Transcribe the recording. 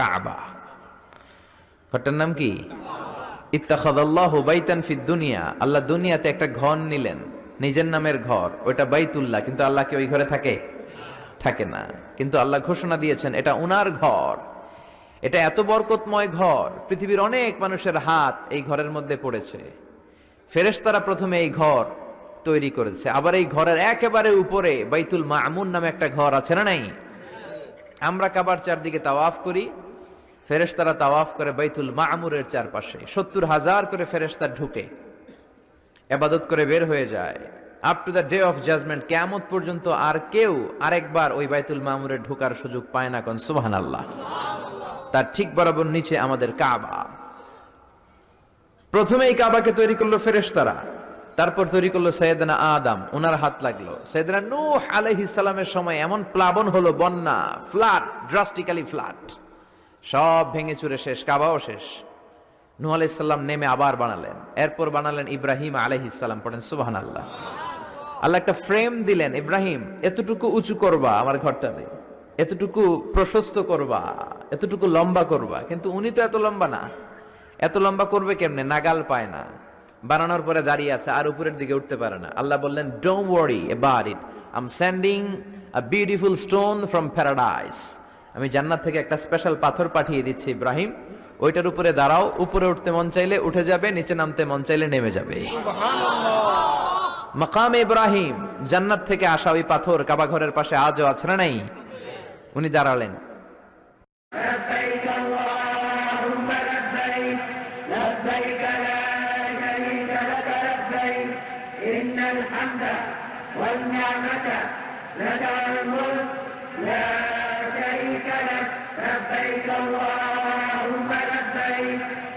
কাবা। ঘরটার নাম কি? ইত্তাখাদাল্লাহু বাইতান ফিদ দুনিয়া। আল্লাহ দুনিয়াতে একটা ঘর নিলেন। নিজের নামের ঘর। ওটা বাইতুল্লাহ। কিন্তু আল্লাহ কি ওই ঘরে থাকে? থাকে না। কিন্তু আল্লাহ ঘোষণা দিয়েছেন, এটা উনার ঘর। এটা এত বরকতময় ঘর। পৃথিবীর অনেক মানুষের হাত এই ঘরের মধ্যে পড়েছে। ফেরেশতারা প্রথমে এই ঘর তৈরি করেছে। আবার এই ঘরের একেবারে উপরে বাইতুল মামুন নামে একটা ঘর আছে না নাই? আমরা কাবার চারদিকে তাওয়াফ করি। ফেরেশতারা তাওয়াফ করে বাইতুল মামুরের চারপাশে। সত্তর হাজার করে ফেরেশতা ঢুকে, এবাদত করে বের হয়ে যায়। Up to the day of judgement কেমত পর্যন্ত আর কেউ আরেকবার ওই বাইতুল মামুরে ঢোকার সুযোগ পায় না কোন সুবহান আল্লাহ তার ঠিক বরাবর নিচে আমাদের কাবা। প্রথমে এই কাবাকে তৈরি করল ফেরেশতারা, তারপর তৈরি করল সৈয়দনা আদম ওনার হাত লাগল। সৈয়দনা নূহ আলাইহিস সালামের সময় এমন প্লাবন হলো, বন্যা, ফ্লাড ড্রাস্টিক্যালি ফ্লাড সব ভেঙে চুরে শেষ, কাবাও শেষ। নূহ আলাইহিস সালাম নেমে আবার বানালেন। এরপর বানালেন ইব্রাহিম আলাইহিস সালাম, পড়েন সুবহানাল্লাহ। আল্লাহ আল্লাহ একটা ফ্রেম দিলেন, ইব্রাহিম, এতটুকু উঁচু করবা আমার ঘরটাতে। এতটুকু প্রশস্ত করবা। এতটুকু লম্বা করবা। কিন্তু উনি তো এত লম্বা না। এত লম্বা করবে কেমনে? নাগাল পায় না। বানানোর পরে দাঁড়িয়ে আছে, আর উপরের দিকে উঠতে পারে না। আল্লাহ বললেন don't worry about it I am sending a beautiful stone from paradise আমি জান্নাত থেকে একটা স্পেশাল পাথর পাঠিয়ে দিচ্ছি ইব্রাহিম। ওইটার উপরে দাঁড়াও উপরে উঠতে মন চাইলে উঠে যাবে নিচে নামতে মন চাইলে নেমে যাবে। মাকাম ইব্রাহিম জান্নাত থেকে আসা ওই পাথর কাবাঘরের পাশে আজও আছে না নাই? উনি দাঁড়ালেন। Yeah.